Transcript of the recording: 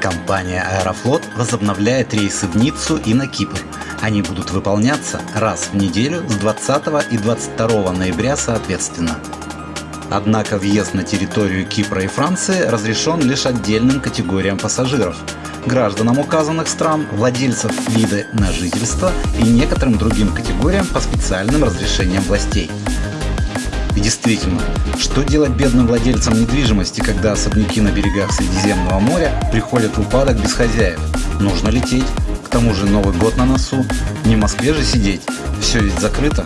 Компания «Аэрофлот» возобновляет рейсы в Ниццу и на Кипр. Они будут выполняться раз в неделю с 20 и 22 ноября соответственно. Однако въезд на территорию Кипра и Франции разрешен лишь отдельным категориям пассажиров – гражданам указанных стран, владельцев вида на жительство и некоторым другим категориям по специальным разрешениям властей. И действительно, что делать бедным владельцам недвижимости, когда особняки на берегах Средиземного моря приходят в упадок без хозяев? Нужно лететь. К тому же Новый год на носу. Не в Москве же сидеть. Все ведь закрыто.